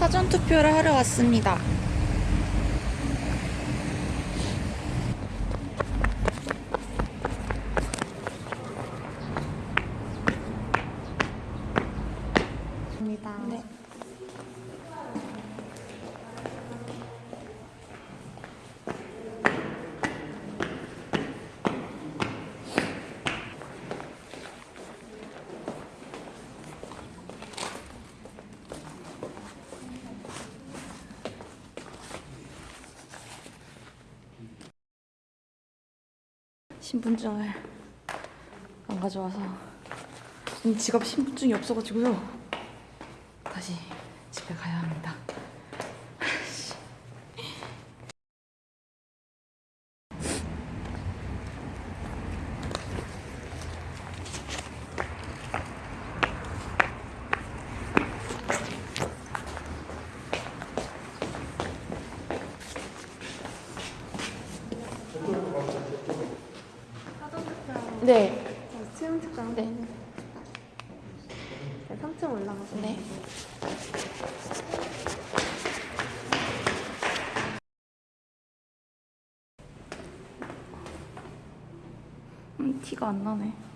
사전투표를 하러 왔습니다. 네. 신분증을 안 가져와서 지금 지갑 신분증이 없어가지고요. 다시 집에 가야 합니다 네, 수영 측정. 네, 네, 3층 올라가서. 네. 음, 티가 안 나네.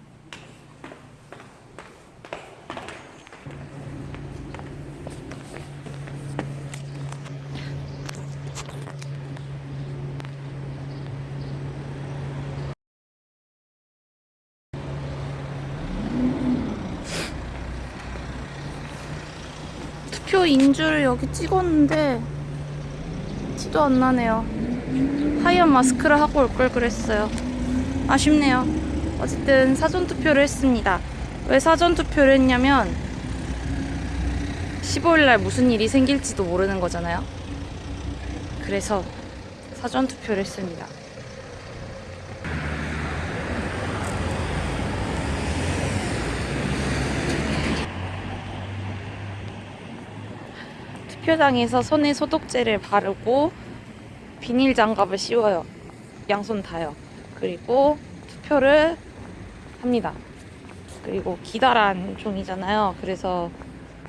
투표인 줄 여기 찍었는데 티도 안 나네요. 하얀 마스크를 하고 올 걸 그랬어요. 아쉽네요. 어쨌든 사전 투표를 했습니다. 왜 사전 투표를 했냐면 15일 날 무슨 일이 생길지도 모르는 거잖아요. 그래서 사전 투표를 했습니다. 투표장에서 손에 소독제를 바르고 비닐 장갑을 씌워요. 양손 다요. 그리고 투표를 합니다. 그리고 기다란 종이잖아요. 그래서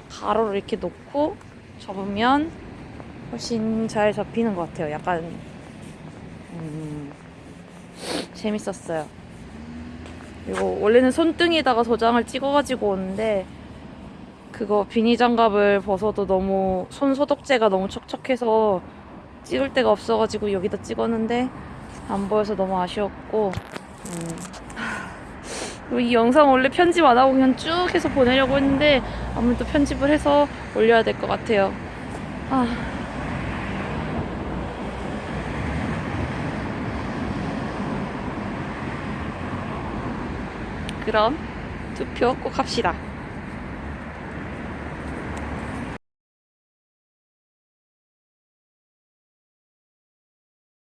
가로를 이렇게 놓고 접으면 훨씬 잘 접히는 것 같아요. 약간 음, 재밌었어요. 그리고 원래는 손등에다가 도장을 찍어가지고 오는데 그거 비닐 장갑을 벗어도 너무 손 소독제가 너무 척척해서 찍을 데가 없어가지고 여기다 찍었는데 안 보여서 너무 아쉬웠고 음. 이 영상 원래 편집 안 하고 그냥 쭉 해서 보내려고 했는데 아무래도 편집을 해서 올려야 될 것 같아요. 아. 그럼 투표 꼭 합시다.